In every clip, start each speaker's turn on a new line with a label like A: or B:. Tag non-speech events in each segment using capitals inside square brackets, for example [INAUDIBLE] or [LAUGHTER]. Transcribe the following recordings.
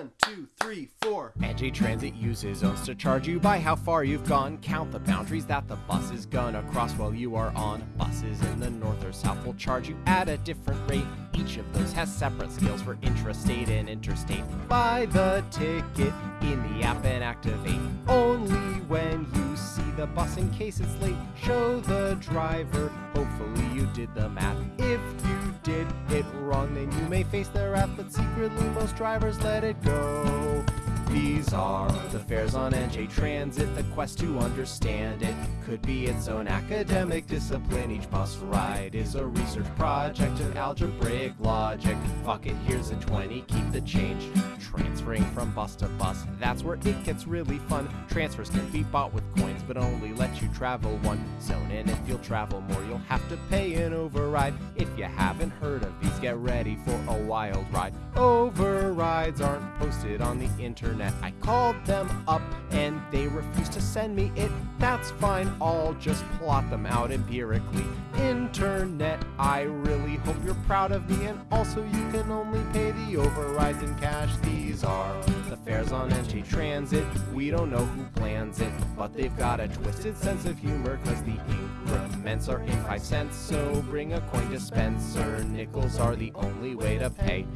A: One, two, three, four.
B: NJ Transit uses zones to charge you by how far you've gone. Count the boundaries that the bus is gonna cross while you are on. Buses in the north or south will charge you at a different rate. Each of those has separate scales for intrastate and interstate. Buy the ticket in the app and activate. Only when you the bus in case it's late. Show the driver. Hopefully you did the math. If you did it wrong, then you may face the wrath. But secretly, most drivers let it go. These are the fares on NJ Transit. The quest to understand it could be its own academic discipline. Each bus ride is a research project of algebraic logic. Fuck it, here's a 20, keep the change. Transferring from bus to bus, that's where it gets really fun. Transfers can be bought with coins, but only let you travel one zone. And if you'll travel more, you'll have to pay an override. If you haven't heard of these, get ready for a wild ride. Overrides aren't posted on the internet. I called them up and they refused to send me it. That's fine, I'll just plot them out empirically. Internet, I really hope you're proud of me, and also you can only pay the overrides in cash. These are the fares on NJ Transit. We don't know who plans it, but they've got a twisted sense of humor, cause the increments are in five cents. So bring a coin dispenser, nickels are the only way to pay.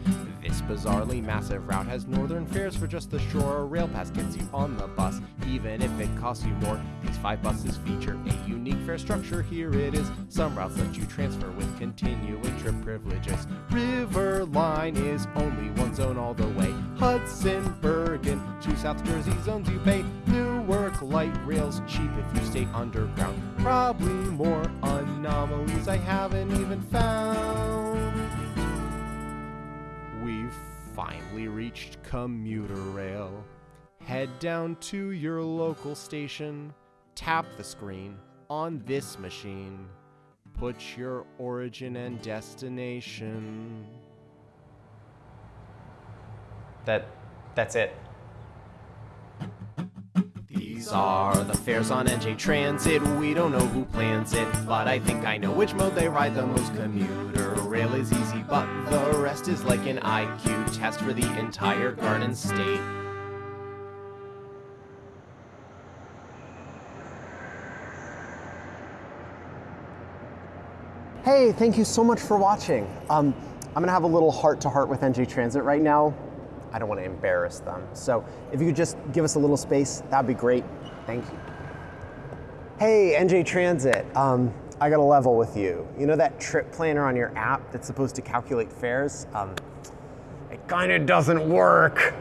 B: This bizarrely massive route has northern fares for just the shore. Rail pass gets you on the bus, even if it costs you more. These five buses feature a unique fare structure. Here it is. Some routes let you transfer with continuing trip privileges. River Line is only one zone way. Hudson, Bergen, to South Jersey zones you pay. Newark light rails cheap if you stay underground. Probably more anomalies I haven't even found. We've finally reached commuter rail. Head down to your local station, tap the screen on this machine, put your origin and destination.
C: That, that's it.
B: These are the fares on NJ Transit. We don't know who plans it, but I think I know which mode they ride the most. Commuter rail is easy, but the rest is like an IQ test for the entire Garden State.
D: Hey, thank you so much for watching. Um, I'm gonna have a little heart-to-heart with NJ Transit right now. I don't want to embarrass them. So if you could just give us a little space, that'd be great. Thank you. Hey, NJ Transit, um, I got a level with you. You know that trip planner on your app that's supposed to calculate fares? Um, it kind of doesn't work.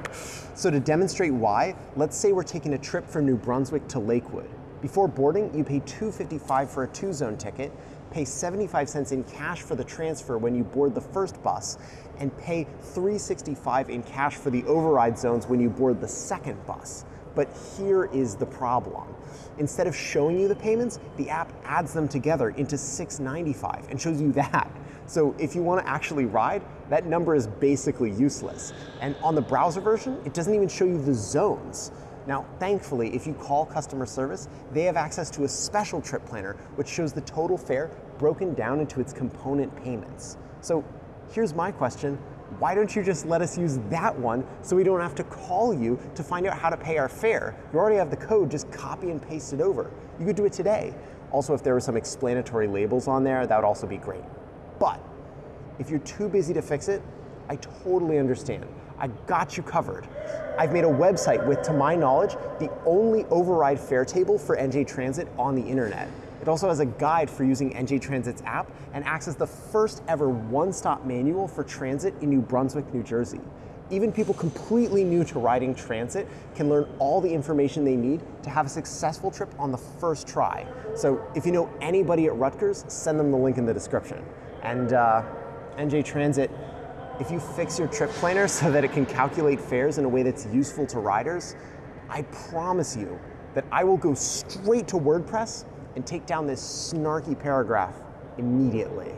D: So to demonstrate why, let's say we're taking a trip from New Brunswick to Lakewood. Before boarding, you pay $2.55 for a two-zone ticket, pay 75 cents in cash for the transfer when you board the first bus, and pay 365 in cash for the override zones when you board the second bus. But here is the problem. Instead of showing you the payments, the app adds them together into 695 and shows you that. So if you want to actually ride, that number is basically useless. And on the browser version, it doesn't even show you the zones. Now, thankfully, if you call customer service, they have access to a special trip planner which shows the total fare broken down into its component payments. So here's my question. Why don't you just let us use that one so we don't have to call you to find out how to pay our fare? You already have the code, just copy and paste it over. You could do it today. Also, if there were some explanatory labels on there, that would also be great. But if you're too busy to fix it, I totally understand. I got you covered. I've made a website with, to my knowledge, the only override fare table for NJ Transit on the internet. It also has a guide for using NJ Transit's app and acts as the first ever one-stop manual for transit in New Brunswick, New Jersey. Even people completely new to riding transit can learn all the information they need to have a successful trip on the first try. So if you know anybody at Rutgers, send them the link in the description. And uh, NJ Transit, if you fix your trip planner [LAUGHS] so that it can calculate fares in a way that's useful to riders, I promise you that I will go straight to WordPress and take down this snarky paragraph immediately.